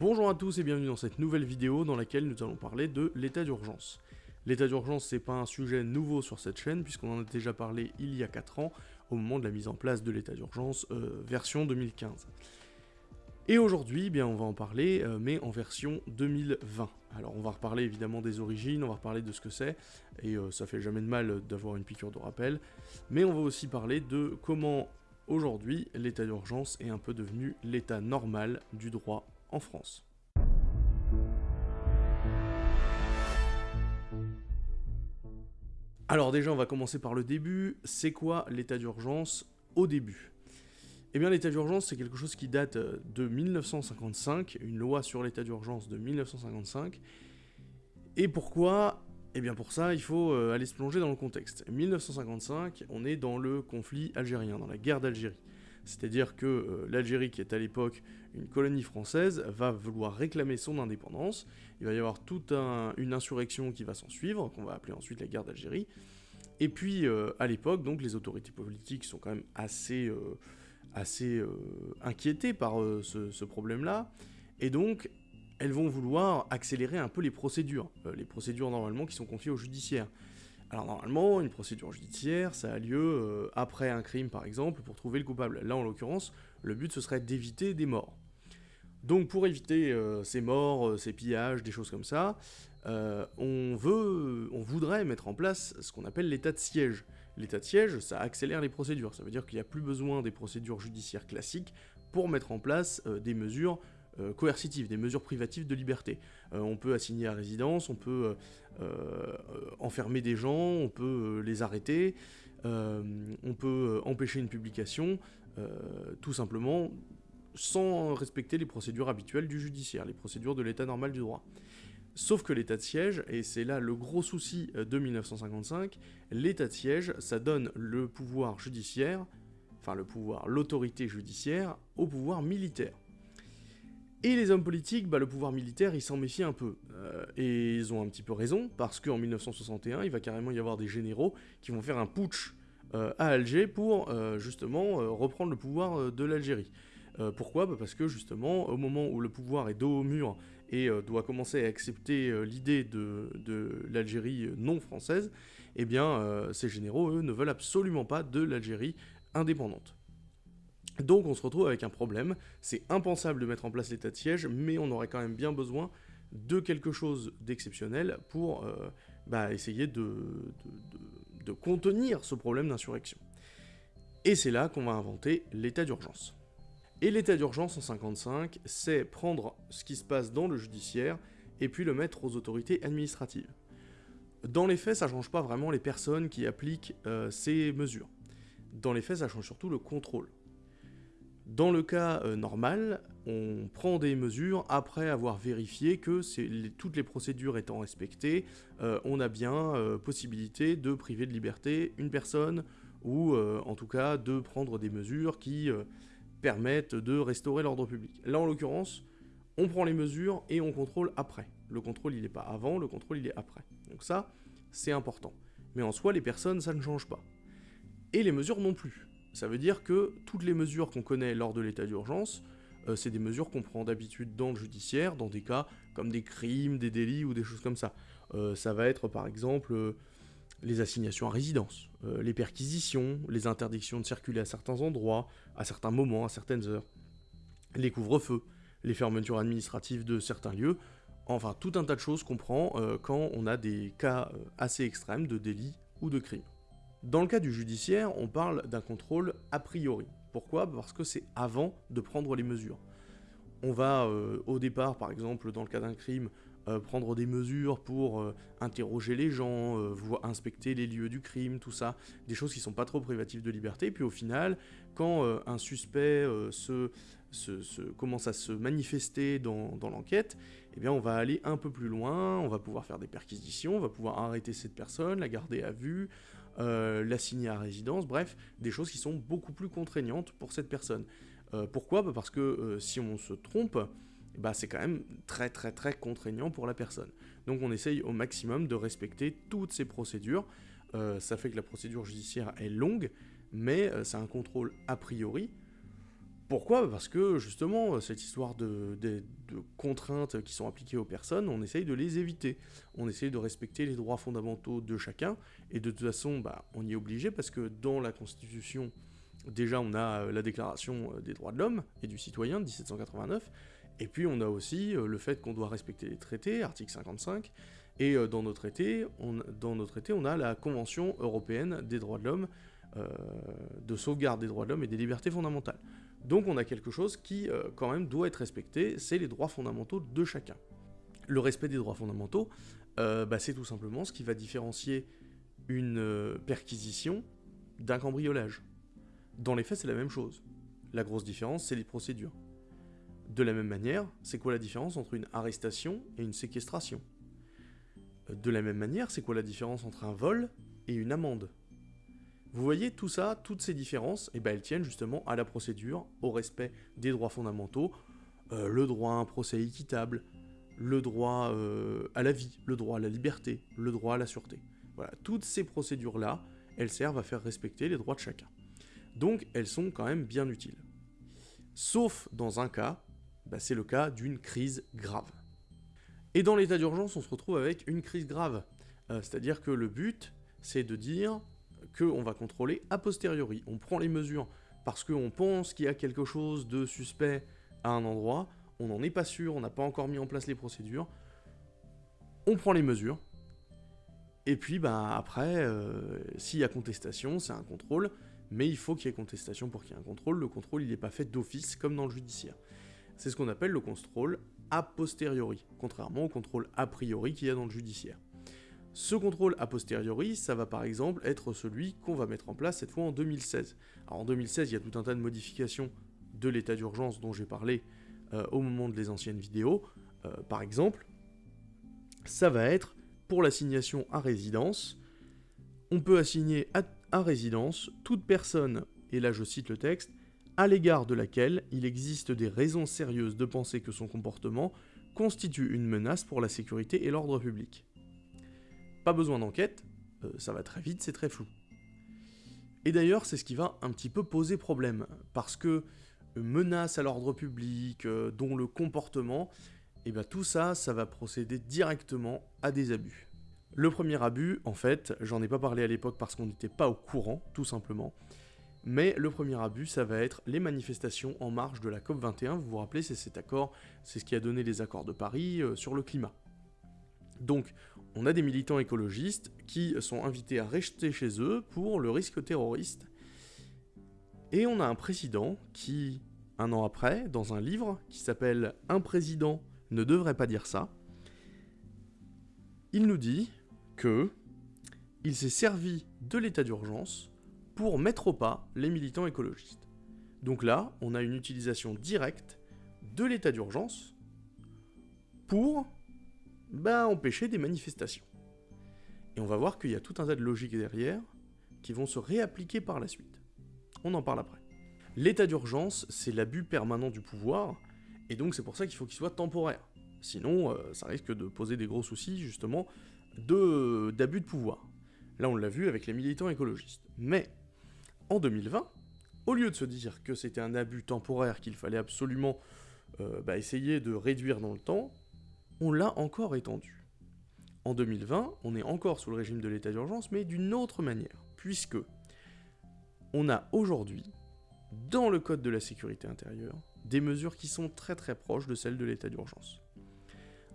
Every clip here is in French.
Bonjour à tous et bienvenue dans cette nouvelle vidéo dans laquelle nous allons parler de l'état d'urgence. L'état d'urgence c'est pas un sujet nouveau sur cette chaîne puisqu'on en a déjà parlé il y a 4 ans au moment de la mise en place de l'état d'urgence euh, version 2015. Et aujourd'hui, eh on va en parler, euh, mais en version 2020. Alors on va reparler évidemment des origines, on va reparler de ce que c'est, et euh, ça fait jamais de mal d'avoir une piqûre de rappel, mais on va aussi parler de comment aujourd'hui l'état d'urgence est un peu devenu l'état normal du droit France. Alors déjà, on va commencer par le début. C'est quoi l'état d'urgence au début? Eh bien, l'état d'urgence, c'est quelque chose qui date euh, de 1955, une loi sur l'état d'urgence de 1955. Et pourquoi? Eh bien, pour ça, il faut euh, aller se plonger dans le contexte. 1955, on est dans le conflit algérien, dans la guerre d'Algérie. C'est-à-dire que euh, l'Algérie, qui est à l'époque une colonie française, va vouloir réclamer son indépendance. Il va y avoir toute une insurrection qui va s'en suivre, qu'on va appeler ensuite la guerre d'Algérie. Et puis, euh, à l'époque, donc, les autorités politiques sont quand même assez, euh, assez inquiétées par ce, ce problème-là. Et donc, elles vont vouloir accélérer un peu les procédures. les procédures, normalement, qui sont confiées au judiciaire. Alors normalement, une procédure judiciaire, ça a lieu euh, après un crime par exemple, pour trouver le coupable. Là en l'occurrence, le but ce serait d'éviter des morts. Donc pour éviter euh, ces morts, euh, ces pillages, des choses comme ça, on veut, on voudrait mettre en place ce qu'on appelle l'état de siège. L'état de siège, ça accélère les procédures, ça veut dire qu'il n'y a plus besoin des procédures judiciaires classiques pour mettre en place des mesures euh, coercitives, des mesures privatives de liberté. Euh, on peut assigner à résidence, on peut euh, enfermer des gens, on peut les arrêter, on peut empêcher une publication, tout simplement sans respecter les procédures habituelles du judiciaire, les procédures de l'état normal du droit. Sauf que l'état de siège, et c'est là le gros souci de 1955, l'état de siège, ça donne le pouvoir judiciaire, enfin le pouvoir, l'autorité judiciaire, au pouvoir militaire. Et les hommes politiques, bah, le pouvoir militaire, ils s'en méfient un peu. Euh, et ils ont un petit peu raison, parce qu'en 1961, il va carrément y avoir des généraux qui vont faire un putsch euh, à Alger pour, euh, justement, reprendre le pouvoir de l'Algérie. pourquoi? Bah, Parce que, justement, au moment où le pouvoir est dos au mur et doit commencer à accepter l'idée de, l'Algérie non française, eh bien, ces généraux, eux, ne veulent absolument pas de l'Algérie indépendante. Donc on se retrouve avec un problème, c'est impensable de mettre en place l'état de siège, mais on aurait quand même bien besoin de quelque chose d'exceptionnel pour euh, bah, essayer de, contenir ce problème d'insurrection. Et c'est là qu'on va inventer l'état d'urgence. Et l'état d'urgence en 55, c'est prendre ce qui se passe dans le judiciaire et puis le mettre aux autorités administratives. Dans les faits, ça change pas vraiment les personnes qui appliquent euh, ces mesures. Dans les faits, ça change surtout le contrôle. Dans le cas euh, normal, on prend des mesures après avoir vérifié que toutes les procédures étant respectées, euh, on a bien euh, possibilité de priver de liberté une personne, ou en tout cas de prendre des mesures qui permettent de restaurer l'ordre public. Là en l'occurrence, on prend les mesures et on contrôle après. Le contrôle il n'est pas avant, le contrôle il est après. Donc ça, c'est important. Mais en soi, les personnes, ça ne change pas. Et les mesures non plus. Ça veut dire que toutes les mesures qu'on connaît lors de l'état d'urgence, euh, c'est des mesures qu'on prend d'habitude dans le judiciaire, dans des cas comme des crimes, des délits ou des choses comme ça. Euh, ça va être par exemple euh, les assignations à résidence, les perquisitions, les interdictions de circuler à certains endroits, à certains moments, à certaines heures, les couvre-feux, les fermetures administratives de certains lieux, enfin tout un tas de choses qu'on prend quand on a des cas assez extrêmes de délits ou de crimes. Dans le cas du judiciaire, on parle d'un contrôle a priori. Pourquoi? Parce que c'est avant de prendre les mesures. On va euh, au départ, par exemple, dans le cas d'un crime, euh, prendre des mesures pour euh, interroger les gens, voir, inspecter les lieux du crime, tout ça, des choses qui sont pas trop privatives de liberté, puis au final, quand un suspect commence à se manifester dans, dans l'enquête, eh bien on va aller un peu plus loin, on va pouvoir faire des perquisitions, on va pouvoir arrêter cette personne, la garder à vue, euh, l'assigner à résidence, bref, des choses qui sont beaucoup plus contraignantes pour cette personne. Euh, pourquoi? Bah, Parce que euh, si on se trompe, bah, c'est quand même très très très contraignant pour la personne. Donc on essaye au maximum de respecter toutes ces procédures. ça fait que la procédure judiciaire est longue, mais c'est un contrôle a priori. Pourquoi? Parce que justement, cette histoire de, contraintes qui sont appliquées aux personnes, on essaye de les éviter. On essaye de respecter les droits fondamentaux de chacun, et de toute façon, bah, on y est obligé parce que dans la Constitution, déjà on a euh, la Déclaration euh, des droits de l'homme et du citoyen de 1789, et puis on a aussi euh, le fait qu'on doit respecter les traités, article 55, et dans nos traités, on, dans nos traités, on a la Convention européenne des droits de l'homme, de sauvegarde des droits de l'homme et des libertés fondamentales. Donc on a quelque chose qui, euh, quand même, doit être respecté, c'est les droits fondamentaux de chacun. Le respect des droits fondamentaux, euh, bah, c'est tout simplement ce qui va différencier une euh, perquisition d'un cambriolage. Dans les faits, c'est la même chose. La grosse différence, c'est les procédures. De la même manière, c'est quoi la différence entre une arrestation et une séquestration? De la même manière, c'est quoi la différence entre un vol et une amende? Vous voyez, tout ça, toutes ces différences, eh ben, elles tiennent justement à la procédure, au respect des droits fondamentaux, euh, le droit à un procès équitable, le droit euh, à la vie, le droit à la liberté, le droit à la sûreté. Voilà, toutes ces procédures-là, elles servent à faire respecter les droits de chacun. Donc, elles sont quand même bien utiles. Sauf dans un cas, bah, c'est le cas d'une crise grave. Et dans l'état d'urgence, on se retrouve avec une crise grave. Euh, c'est-à-dire que le but, c'est de dire qu'on va contrôler a posteriori. On prend les mesures parce qu'on pense qu'il y a quelque chose de suspect à un endroit, on n'en est pas sûr, on n'a pas encore mis en place les procédures, on prend les mesures, et puis bah, après, euh, s'il y a contestation, c'est un contrôle, mais il faut qu'il y ait contestation pour qu'il y ait un contrôle, le contrôle il n'est pas fait d'office comme dans le judiciaire. C'est ce qu'on appelle le contrôle a posteriori, contrairement au contrôle a priori qu'il y a dans le judiciaire. Ce contrôle a posteriori, ça va par exemple être celui qu'on va mettre en place cette fois en 2016. Alors en 2016, il y a tout un tas de modifications de l'état d'urgence dont j'ai parlé euh, au moment de les anciennes vidéos. Euh, par exemple, ça va être pour l'assignation à résidence, on peut assigner à, à résidence toute personne, et là je cite le texte, à l'égard de laquelle il existe des raisons sérieuses de penser que son comportement constitue une menace pour la sécurité et l'ordre public. Pas besoin d'enquête, euh, ça va très vite, c'est très flou. Et d'ailleurs, c'est ce qui va un petit peu poser problème, parce que euh, menace à l'ordre public, euh, dont le comportement, et eh bien tout ça, ça va procéder directement à des abus. Le premier abus, en fait, j'en ai pas parlé à l'époque parce qu'on n'était pas au courant, tout simplement, mais le premier abus, ça va être les manifestations en marge de la COP21, vous vous rappelez, c'est cet accord, c'est ce qui a donné les accords de Paris sur le climat. Donc, on a des militants écologistes qui sont invités à rester chez eux pour le risque terroriste. Et on a un président qui, un an après, dans un livre qui s'appelle Un président ne devrait pas dire ça, il nous dit que il s'est servi de l'état d'urgence pour mettre au pas les militants écologistes. Donc là, on a une utilisation directe de l'état d'urgence pour bah, empêcher des manifestations. Et on va voir qu'il y a tout un tas de logiques derrière qui vont se réappliquer par la suite. On en parle après. L'état d'urgence, c'est l'abus permanent du pouvoir, et donc c'est pour ça qu'il faut qu'il soit temporaire. Sinon, euh, ça risque de poser des gros soucis, justement, d'abus de, pouvoir. Là, on l'a vu avec les militants écologistes. Mais, en 2020, au lieu de se dire que c'était un abus temporaire qu'il fallait absolument euh, bah, essayer de réduire dans le temps, on l'a encore étendu. En 2020, on est encore sous le régime de l'état d'urgence, mais d'une autre manière, puisque on a aujourd'hui, dans le Code de la sécurité intérieure, des mesures qui sont très très proches de celles de l'état d'urgence.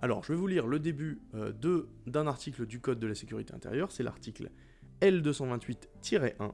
Alors, je vais vous lire le début euh, d'un article du Code de la sécurité intérieure, c'est l'article L228-1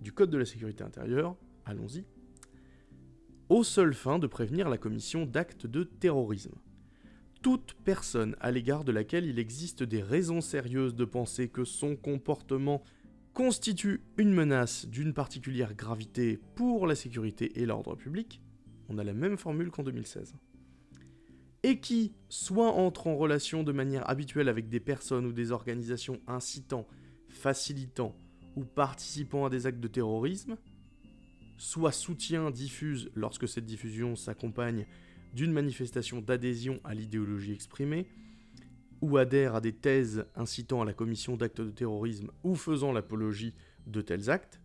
du Code de la sécurité intérieure, allons-y, aux seules fins de prévenir la commission d'actes de terrorisme toute personne à l'égard de laquelle il existe des raisons sérieuses de penser que son comportement constitue une menace d'une particulière gravité pour la sécurité et l'ordre public, on a la même formule qu'en 2016, et qui soit entre en relation de manière habituelle avec des personnes ou des organisations incitant, facilitant ou participant à des actes de terrorisme, soit soutient, diffuse lorsque cette diffusion s'accompagne d'une manifestation d'adhésion à l'idéologie exprimée, ou adhère à des thèses incitant à la commission d'actes de terrorisme ou faisant l'apologie de tels actes,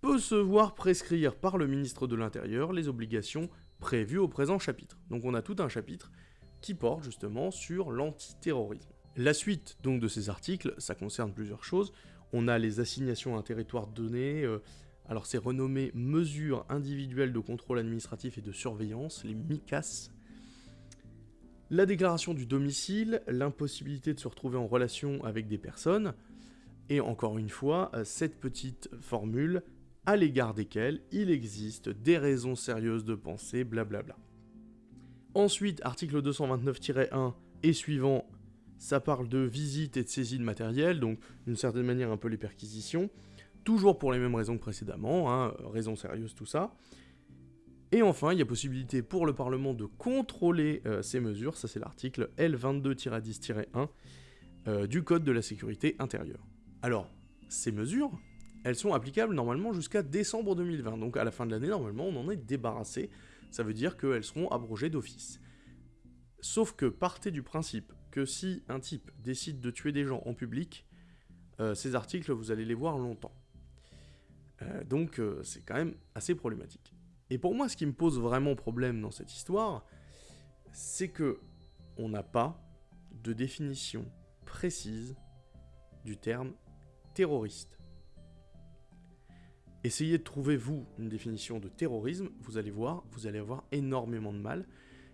peut se voir prescrire par le ministre de l'Intérieur les obligations prévues au présent chapitre. Donc on a tout un chapitre qui porte justement sur l'antiterrorisme. La suite donc de ces articles, ça concerne plusieurs choses. On a les assignations à un territoire donné, euh, alors c'est renommé mesures individuelles de contrôle administratif et de surveillance, les MICAS. La déclaration du domicile, l'impossibilité de se retrouver en relation avec des personnes, et encore une fois, euh, cette petite formule à l'égard desquelles il existe des raisons sérieuses de penser, blablabla. Ensuite, article 229-1 et suivant, ça parle de visite et de saisie de matériel, donc d'une certaine manière un peu les perquisitions, toujours pour les mêmes raisons que précédemment, hein, raisons sérieuses, tout ça. Et enfin, il y a possibilité pour le Parlement de contrôler euh, ces mesures, ça c'est l'article L22-10-1 euh, du Code de la sécurité intérieure. Alors, ces mesures, elles sont applicables normalement jusqu'à décembre 2020, donc à la fin de l'année, normalement, on en est débarrassé, ça veut dire qu'elles seront abrogées d'office. Sauf que partez du principe que si un type décide de tuer des gens en public, euh, ces articles, vous allez les voir longtemps. Euh, donc euh, c'est quand même assez problématique. Et pour moi, ce qui me pose vraiment problème dans cette histoire, c'est que on n'a pas de définition précise du terme terroriste. Essayez de trouver, vous, une définition de terrorisme, vous allez voir, vous allez avoir énormément de mal,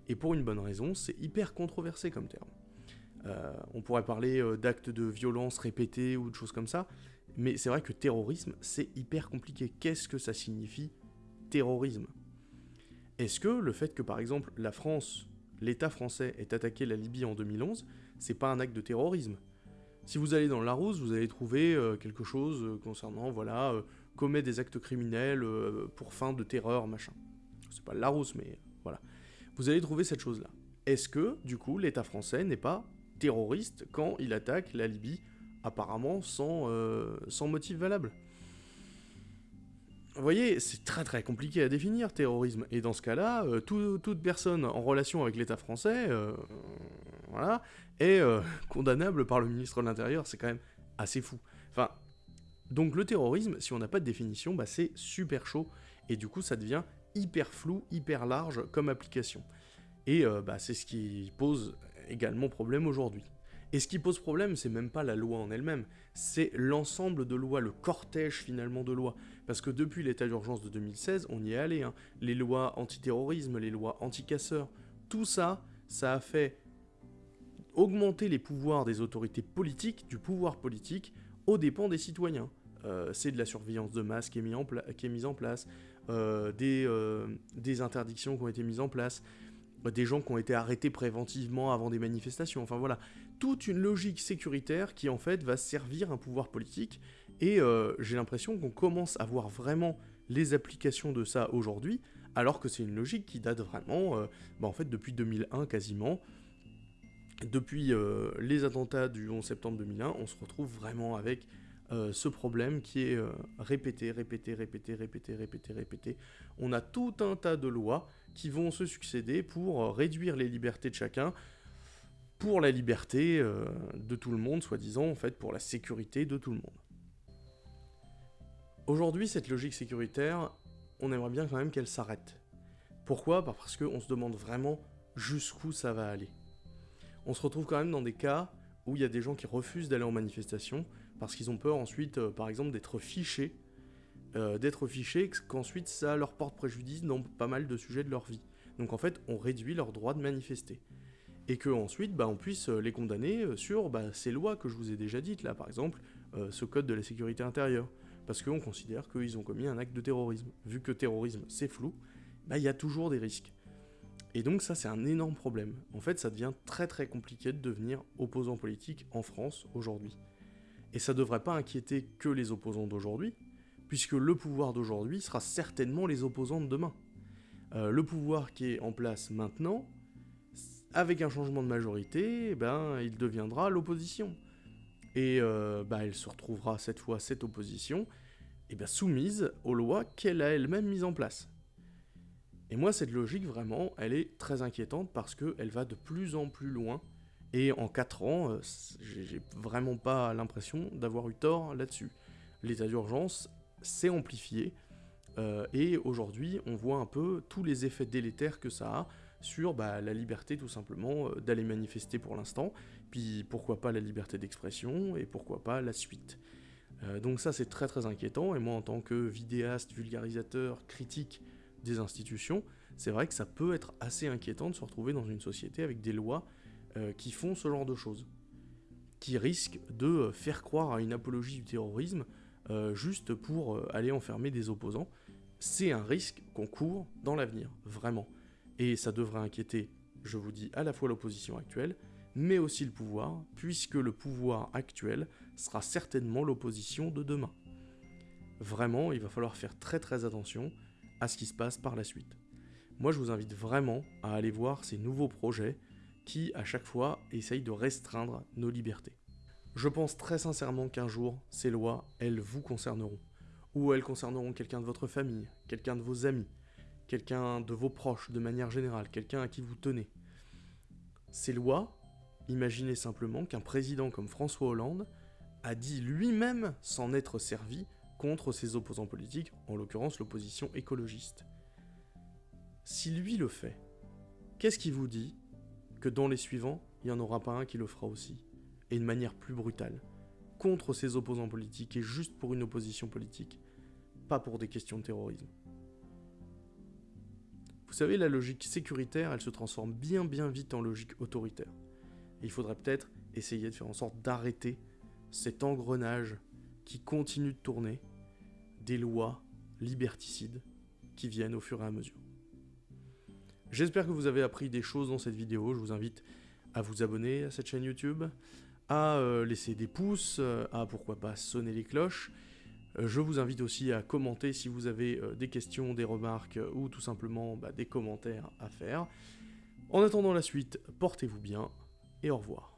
et pour une bonne raison, c'est hyper controversé comme terme. Euh, on pourrait parler d'actes de violence répétés ou de choses comme ça, mais c'est vrai que terrorisme, c'est hyper compliqué. Qu'est-ce que ça signifie terrorisme? Est-ce que le fait que, par exemple, la France, l'État français, ait attaqué la Libye en 2011, c'est pas un acte de terrorisme? Si vous allez dans la Larousse, vous allez trouver euh, quelque chose concernant, voilà, commet des actes criminels euh, pour fin de terreur, machin. C'est pas Larousse, mais voilà. Vous allez trouver cette chose-là. Est-ce que, du coup, l'État français n'est pas terroriste quand il attaque la Libye, apparemment sans, euh, sans motif valable vous voyez, c'est très très compliqué à définir, terrorisme. Et dans ce cas-là, euh, toute personne en relation avec l'État français, voilà, est condamnable par le ministre de l'Intérieur. C'est quand même assez fou. Enfin, donc le terrorisme, si on n'a pas de définition, bah, c'est super chaud, et du coup ça devient hyper flou, hyper large comme application. Et euh, bah, c'est ce qui pose également problème aujourd'hui. Et ce qui pose problème, c'est même pas la loi en elle-même, c'est l'ensemble de lois, le cortège finalement de lois. Parce que depuis l'état d'urgence de 2016, on y est allé. Hein. Les lois antiterrorisme, les lois anti-casseurs, tout ça, ça a fait augmenter les pouvoirs des autorités politiques, du pouvoir politique, aux dépens des citoyens. Euh, c'est de la surveillance de masse qui est, mise en place, euh, euh, des, interdictions qui ont été mises en place, des gens qui ont été arrêtés préventivement avant des manifestations, enfin voilà, toute une logique sécuritaire qui en fait va servir un pouvoir politique, et j'ai l'impression qu'on commence à voir vraiment les applications de ça aujourd'hui, alors que c'est une logique qui date vraiment, bah, en fait depuis 2001 quasiment, depuis les attentats du 11 septembre 2001, on se retrouve vraiment avec euh, ce problème qui est euh, répété, répété, répété, répété, répété, répété. On a tout un tas de lois qui vont se succéder pour euh, réduire les libertés de chacun, pour la liberté de tout le monde, soi-disant, en fait, pour la sécurité de tout le monde. Aujourd'hui, cette logique sécuritaire, on aimerait bien quand même qu'elle s'arrête. Pourquoi? Bah, Parce qu'on se demande vraiment jusqu'où ça va aller. On se retrouve quand même dans des cas où il y a des gens qui refusent d'aller en manifestation, parce qu'ils ont peur ensuite, euh, par exemple, d'être fichés, euh, d'être fichés, qu'ensuite ça leur porte préjudice dans pas mal de sujets de leur vie. Donc en fait, on réduit leur droit de manifester. Et que ensuite, bah, on puisse euh, les condamner sur bah, ces lois que je vous ai déjà dites, là, par exemple, ce code de la sécurité intérieure. Parce qu'on considère qu'ils ont commis un acte de terrorisme. Vu que terrorisme, c'est flou, bah, il y a toujours des risques. Et donc ça, c'est un énorme problème. En fait, ça devient très très compliqué de devenir opposant politique en France aujourd'hui. Et ça ne devrait pas inquiéter que les opposants d'aujourd'hui, puisque le pouvoir d'aujourd'hui sera certainement les opposants de demain. Euh, le pouvoir qui est en place maintenant, avec un changement de majorité, eh ben, il deviendra l'opposition. Et euh, bah, elle se retrouvera cette fois, cette opposition, eh ben, soumise aux lois qu'elle a elle-même mises en place. Et moi, cette logique, vraiment, elle est très inquiétante parce qu'elle va de plus en plus loin et en 4 ans, euh, j'ai vraiment pas l'impression d'avoir eu tort là-dessus. L'état d'urgence c'est amplifié, euh, et aujourd'hui, on voit un peu tous les effets délétères que ça a sur bah, la liberté tout simplement euh, d'aller manifester pour l'instant, puis pourquoi pas la liberté d'expression, et pourquoi pas la suite. Euh, donc ça c'est très très inquiétant, et moi en tant que vidéaste, vulgarisateur, critique des institutions, c'est vrai que ça peut être assez inquiétant de se retrouver dans une société avec des lois qui font ce genre de choses, qui risquent de faire croire à une apologie du terrorisme juste pour aller enfermer des opposants, c'est un risque qu'on court dans l'avenir, vraiment. Et ça devrait inquiéter, je vous dis, à la fois l'opposition actuelle, mais aussi le pouvoir, puisque le pouvoir actuel sera certainement l'opposition de demain. Vraiment, il va falloir faire très très attention à ce qui se passe par la suite. Moi, je vous invite vraiment à aller voir ces nouveaux projets qui, à chaque fois, essayent de restreindre nos libertés. Je pense très sincèrement qu'un jour, ces lois, elles vous concerneront ou elles concerneront quelqu'un de votre famille, quelqu'un de vos amis, quelqu'un de vos proches de manière générale, quelqu'un à qui vous tenez. Ces lois, imaginez simplement qu'un président comme François Hollande a dit lui-même s'en être servi contre ses opposants politiques, en l'occurrence l'opposition écologiste. Si lui le fait, qu'est-ce qui vous dit? Que dans les suivants, il n'y en aura pas un qui le fera aussi, et de manière plus brutale, contre ses opposants politiques et juste pour une opposition politique pas pour des questions de terrorisme. Vous savez, la logique sécuritaire, elle se transforme bien bien vite en logique autoritaire. Il faudrait peut-être essayer de faire en sorte d'arrêter cet engrenage qui continue de tourner des lois liberticides qui viennent au fur et à mesure. J'espère que vous avez appris des choses dans cette vidéo. Je vous invite à vous abonner à cette chaîne YouTube, à euh, laisser des pouces, euh, à pourquoi pas sonner les cloches, euh, je vous invite aussi à commenter si vous avez des questions, des remarques ou tout simplement bah, des commentaires à faire. En attendant la suite, portez-vous bien et au revoir.